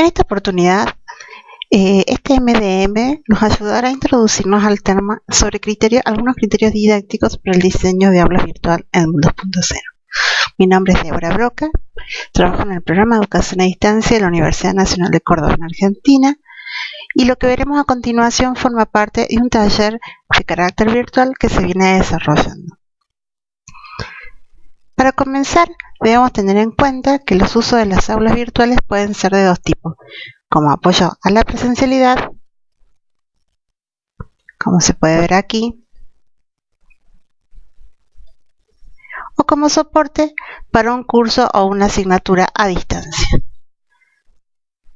En esta oportunidad, eh, este MDM nos ayudará a introducirnos al tema sobre algunos criterios didácticos para el diseño de aulas virtual en el mundo 2.0. Mi nombre es Débora Broca, trabajo en el programa de educación a distancia de la Universidad Nacional de Córdoba en Argentina y lo que veremos a continuación forma parte de un taller de carácter virtual que se viene desarrollando. Para comenzar, debemos tener en cuenta que los usos de las aulas virtuales pueden ser de dos tipos, como apoyo a la presencialidad, como se puede ver aquí, o como soporte para un curso o una asignatura a distancia.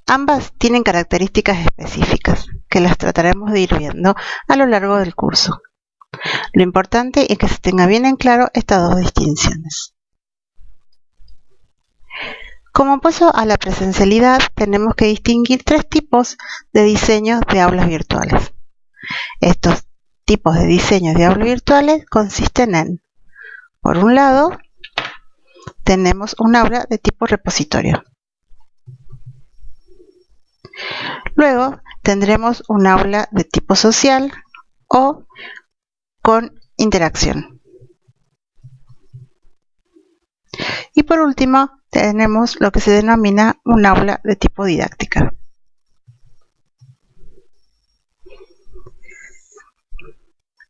Ambas tienen características específicas, que las trataremos de ir viendo a lo largo del curso. Lo importante es que se tenga bien en claro estas dos distinciones. Como paso a la presencialidad, tenemos que distinguir tres tipos de diseños de aulas virtuales. Estos tipos de diseños de aulas virtuales consisten en, por un lado, tenemos un aula de tipo repositorio. Luego tendremos un aula de tipo social o con interacción. Y por último, tenemos lo que se denomina un aula de tipo didáctica.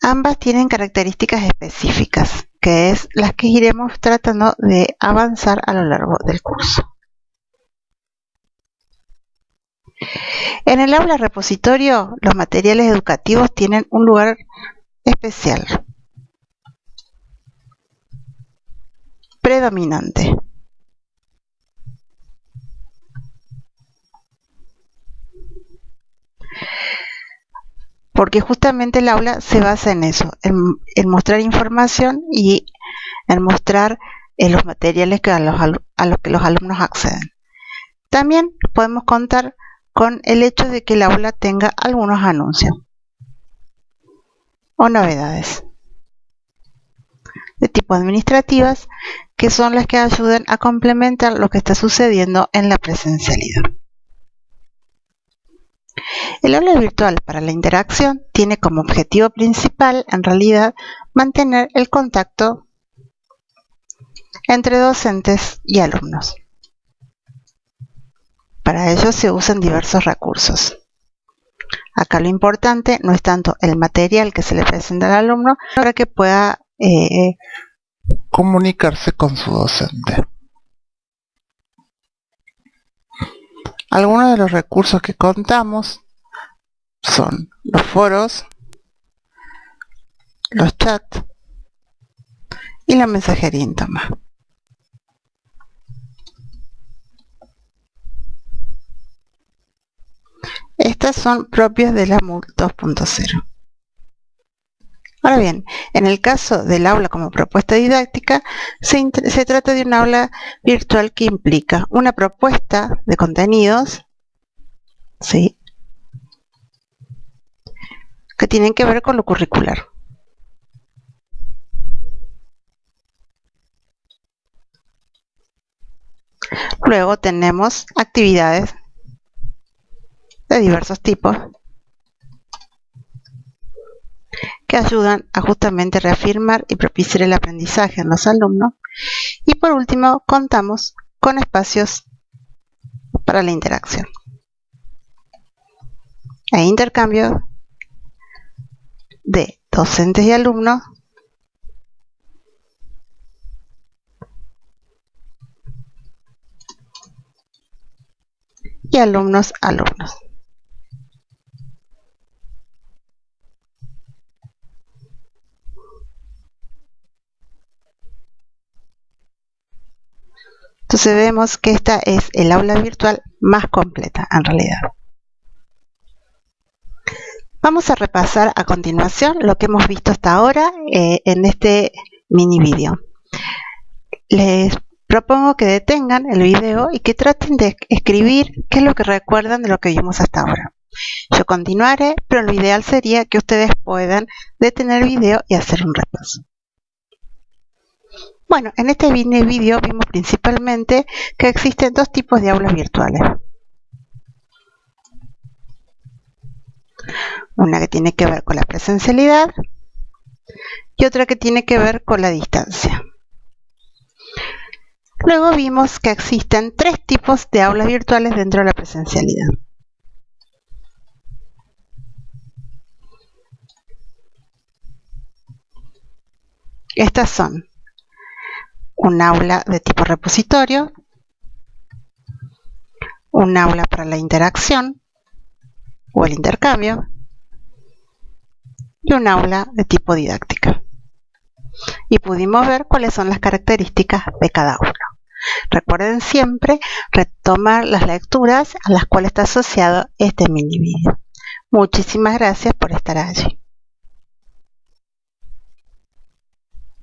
Ambas tienen características específicas, que es las que iremos tratando de avanzar a lo largo del curso. En el aula repositorio, los materiales educativos tienen un lugar especial, predominante. porque justamente el aula se basa en eso, en, mostrar información y en mostrar eh, los materiales que a, los, a los que los alumnos acceden. También podemos contar con el hecho de que el aula tenga algunos anuncios o novedades de tipo administrativas que son las que ayudan a complementar lo que está sucediendo en la presencialidad. El aula virtual para la interacción tiene como objetivo principal, en realidad, mantener el contacto entre docentes y alumnos. Para ello se usan diversos recursos. Acá lo importante no es tanto el material que se le presenta al alumno, para que pueda eh, comunicarse con su docente. Algunos de los recursos que contamos son los foros, los chats y la mensajería íntoma. Estas son propias de la MUL 2.0. Ahora bien, en el caso del aula como propuesta didáctica, se, trata de un aula virtual que implica una propuesta de contenidos, ¿sí? que tienen que ver con lo curricular. Luego tenemos actividades de diversos tipos que ayudan a justamente reafirmar y propiciar el aprendizaje en los alumnos. Y por último, contamos con espacios para la interacción e intercambio de docentes y alumnos y alumnos alumnos. Entonces vemos que esta es el aula virtual más completa en realidad. Vamos a repasar a continuación lo que hemos visto hasta ahora eh, en este mini vídeo. Les propongo que detengan el video y que traten de escribir qué es lo que recuerdan de lo que vimos hasta ahora. Yo continuaré, pero lo ideal sería que ustedes puedan detener el video y hacer un repaso. Bueno, en este vídeo vimos principalmente que existen dos tipos de aulas virtuales. Una que tiene que ver con la presencialidad y otra que tiene que ver con la distancia. Luego vimos que existen tres tipos de aulas virtuales dentro de la presencialidad. Estas son un aula de tipo repositorio, un aula para la interacción o el intercambio y un aula de tipo didáctica. Y pudimos ver cuáles son las características de cada uno. Recuerden siempre retomar las lecturas a las cuales está asociado este mini vídeo. Muchísimas gracias por estar allí.